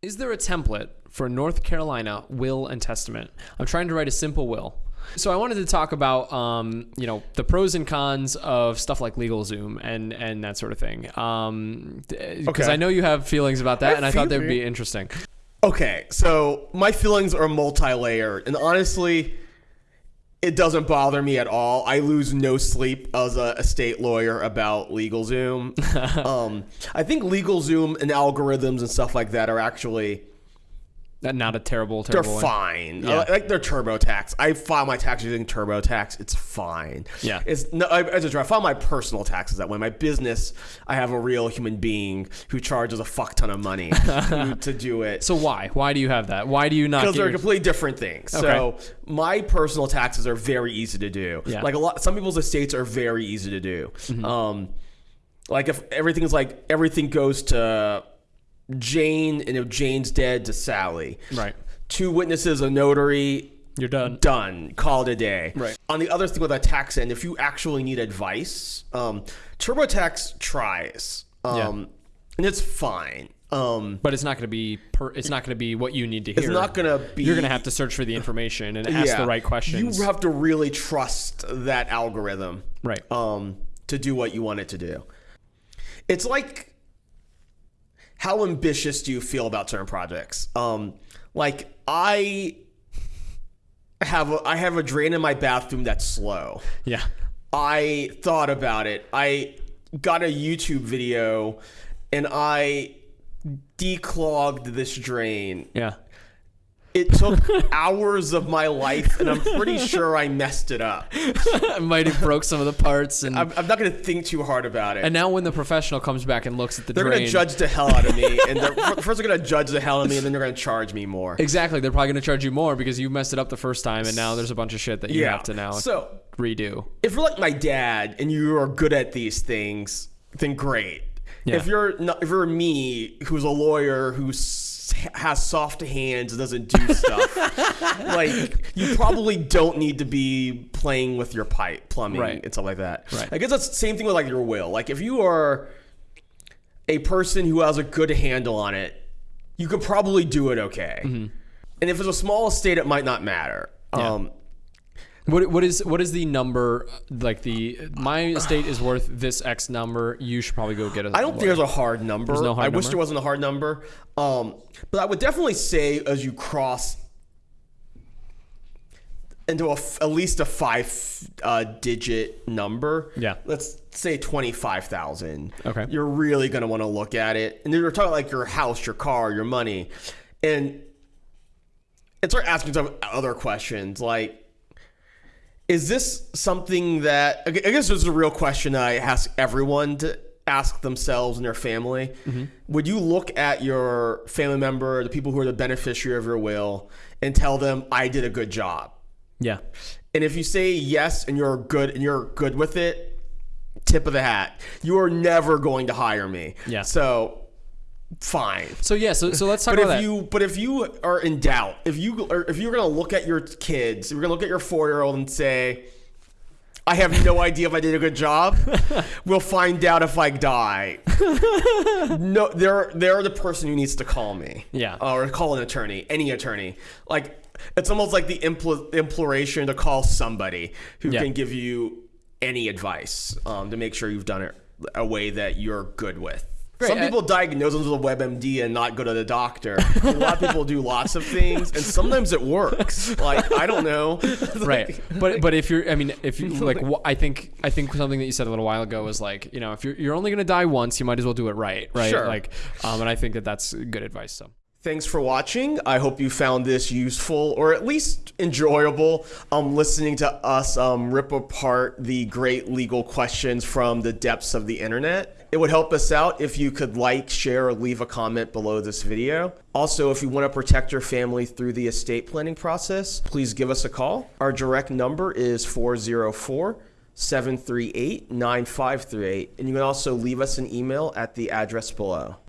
Is there a template for North Carolina will and testament? I'm trying to write a simple will. So I wanted to talk about, um, you know, the pros and cons of stuff like LegalZoom and and that sort of thing. Um, because Okay. I know you have feelings about that, I and I thought that would be interesting. Okay, so my feelings are multi-layered, and honestly, it doesn't bother me at all. I lose no sleep as a estate lawyer about LegalZoom. um, I think LegalZoom and algorithms and stuff like that are actually not a terrible, they're one. fine. Yeah. I like they're TurboTax. I file my taxes using TurboTax. It's fine. Yeah. It's no. I, as a I file my personal taxes that way. My business, I have a real human being who charges a fuck ton of money to, to do it. So why? Why do you have that? Why do you not? because they're your- completely different things. So my personal taxes are very easy to do. Yeah. Like a lot, some people's estates are very easy to do. Mm-hmm. Um, like if everything's like everything goes to Jane, and if Jane's dead, to Sally. right. Two witnesses, a notary. You're done. Done. Call it a day. Right. On the other thing with a tax end, if you actually need advice, um, TurboTax tries, um, Yeah. and it's fine. Um, But it's not going to be. Per, it's not going to be what you need to hear. it's not gonna be. You're going to have to search for the information and ask the right questions. You have to really trust that algorithm, right. um, to do what you want it to do. It's like how ambitious do you feel about certain projects? Um, like I have a, I have a drain in my bathroom that's slow. yeah. I thought about it. I got a YouTube video and I declogged this drain Yeah. It took hours of my life, and I'm pretty sure I messed it up. I might have broke some of the parts, and I'm, I'm not going to think too hard about it. and now when the professional comes back and looks at the they're going to judge the hell out of me, and they're, first they're going to judge the hell out of me, and then they're going to charge me more. exactly, they're probably going to charge you more because you messed it up the first time, and now there's a bunch of shit that you have to now So redo. if you're like my dad and you are good at these things, then great. Yeah. If you're not, if you're me, who's a lawyer who s- has soft hands and doesn't do stuff, like you probably don't need to be playing with your pipe, plumbing, Right. and stuff like that. Right. I guess that's the same thing with like your will. Like if you are a person who has a good handle on it, you could probably do it okay. And if it's a small estate, it might not matter. Mm-hmm. Yeah. Um, What what is what is the number like the my estate is worth this X number? You should probably go get I don't think there's a hard number. There's no hard I wish there wasn't a hard number. Um, but I would definitely say as you cross into a at least a five uh, digit number. Yeah. Let's say twenty five thousand. Okay. You're really gonna want to look at it, and then you're talking like your house, your car, your money, and and start asking some other questions like. Is this something that I guess this is a real question I ask everyone to ask themselves and their family? Mm-hmm. Would you look at your family member, the people who are the beneficiary of your will, and tell them I did a good job? Yeah. And if you say yes and you're good and you're good with it, tip of the hat. You are never going to hire me. Yeah. So fine. So yeah. So so let's talk But about if that. you but if you are in doubt, if you or if you're gonna look at your kids, you're gonna look at your four year old and say, I have no idea if I did a good job. we'll find out if I die. no, they're they're the person who needs to call me. Yeah. Or call an attorney, any attorney. Like it's almost like the impl- imploration to call somebody who Yeah. can give you any advice um, to make sure you've done it a way that you're good with. Right, Some people diagnose them with a WebMD and not go to the doctor. a lot of people do lots of things, and sometimes it works. Like I don't know. right but but if you're i mean if you like i think i think something that you said a little while ago was like you know if you're, you're only going to die once you might as well do it right right Sure. like um and i think that that's good advice so Thanks for watching. I hope you found this useful or at least enjoyable. Um, listening to us um, rip apart the great legal questions from the depths of the internet. It would help us out if you could like, share, or leave a comment below this video. Also, if you want to protect your family through the estate planning process, please give us a call. Our direct number is 404 738 9538. And you can also leave us an email at the address below.